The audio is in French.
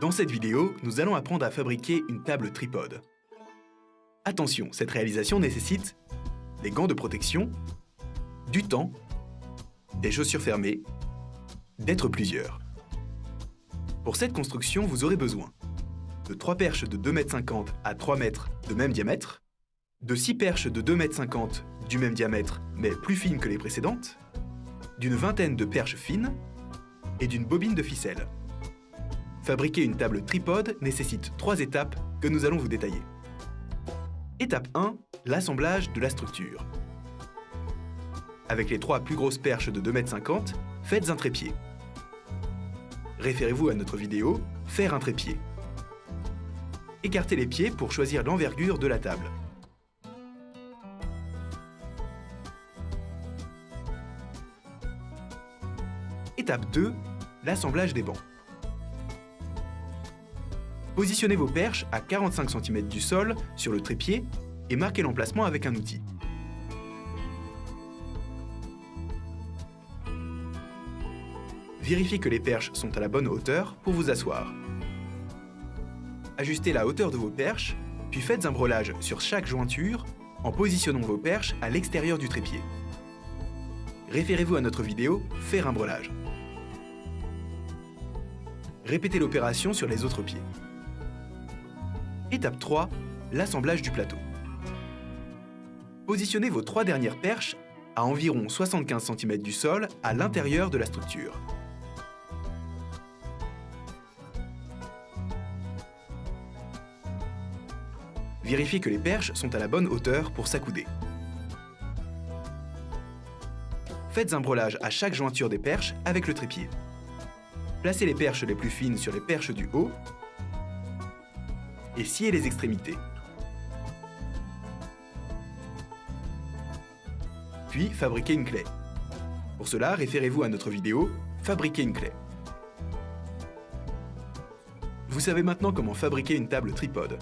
Dans cette vidéo, nous allons apprendre à fabriquer une table tripode. Attention, cette réalisation nécessite des gants de protection, du temps, des chaussures fermées, d'être plusieurs. Pour cette construction, vous aurez besoin de 3 perches de 2,50 m à 3 m de même diamètre, de 6 perches de 2,50 m du même diamètre mais plus fines que les précédentes, d'une vingtaine de perches fines et d'une bobine de ficelle. Fabriquer une table tripode nécessite trois étapes que nous allons vous détailler. Étape 1, l'assemblage de la structure. Avec les trois plus grosses perches de 2,50 m, faites un trépied. Référez-vous à notre vidéo « Faire un trépied ». Écartez les pieds pour choisir l'envergure de la table. Étape 2, l'assemblage des bancs. Positionnez vos perches à 45 cm du sol sur le trépied et marquez l'emplacement avec un outil. Vérifiez que les perches sont à la bonne hauteur pour vous asseoir. Ajustez la hauteur de vos perches, puis faites un brelage sur chaque jointure en positionnant vos perches à l'extérieur du trépied. Référez-vous à notre vidéo « Faire un brelage ». Répétez l'opération sur les autres pieds. Étape 3, l'assemblage du plateau. Positionnez vos trois dernières perches à environ 75 cm du sol à l'intérieur de la structure. Vérifiez que les perches sont à la bonne hauteur pour s'accouder. Faites un brelage à chaque jointure des perches avec le trépied. Placez les perches les plus fines sur les perches du haut et sciez les extrémités. Puis, fabriquez une clé. Pour cela, référez-vous à notre vidéo « Fabriquer une clé ». Vous savez maintenant comment fabriquer une table tripode.